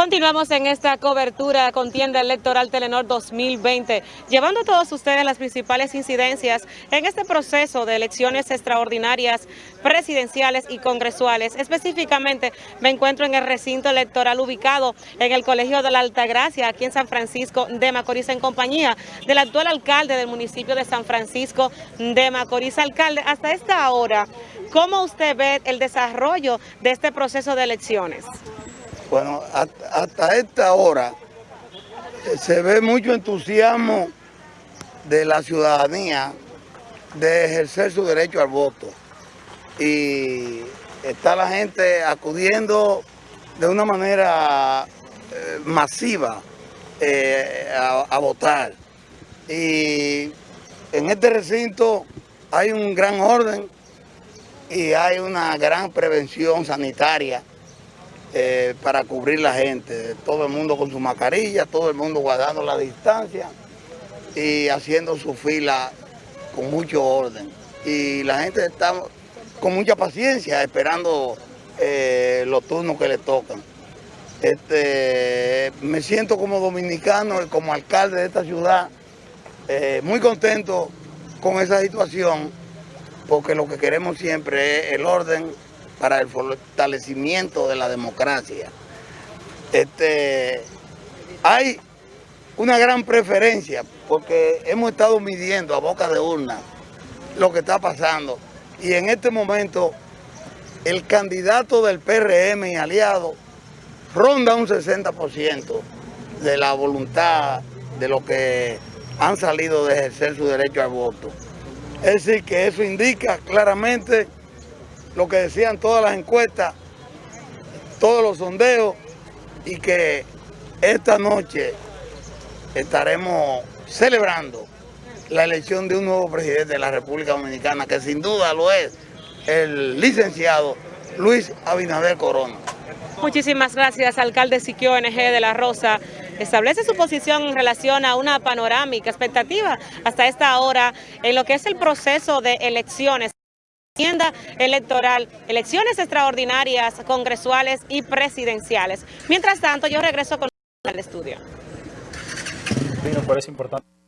Continuamos en esta cobertura contienda electoral Telenor 2020, llevando a todos ustedes las principales incidencias en este proceso de elecciones extraordinarias presidenciales y congresuales. Específicamente me encuentro en el recinto electoral ubicado en el Colegio de la Altagracia, aquí en San Francisco de Macorís, en compañía del actual alcalde del municipio de San Francisco de Macorís. Alcalde, hasta esta hora, ¿cómo usted ve el desarrollo de este proceso de elecciones? Bueno, hasta esta hora eh, se ve mucho entusiasmo de la ciudadanía de ejercer su derecho al voto. Y está la gente acudiendo de una manera eh, masiva eh, a, votar. Y en este recinto hay un gran orden y hay una gran prevención sanitaria eh, para cubrir la gente. Todo el mundo con su mascarilla, todo el mundo guardando la distancia y haciendo su fila con mucho orden. Y la gente está con mucha paciencia esperando eh, los turnos que le tocan. Este, me siento como dominicano y como alcalde de esta ciudad eh, muy contento con esa situación porque lo que queremos siempre es el orden para el fortalecimiento de la democracia. Este, hay una gran preferencia porque hemos estado midiendo a boca de urna lo que está pasando y en este momento el candidato del PRM y aliado ronda un 60% de la voluntad de los que han salido de ejercer su derecho al voto. Es decir, que eso indica claramente lo que decían todas las encuestas, todos los sondeos y que esta noche estaremos celebrando la elección de un nuevo presidente de la República Dominicana, que sin duda lo es el licenciado Luis Abinader Corona. Muchísimas gracias, alcalde Siquio NG de La Rosa. Establece su posición en relación a una panorámica expectativa hasta esta hora en lo que es el proceso de elecciones electoral, elecciones extraordinarias, congresuales y presidenciales. Mientras tanto, yo regreso con el estudio. Importante.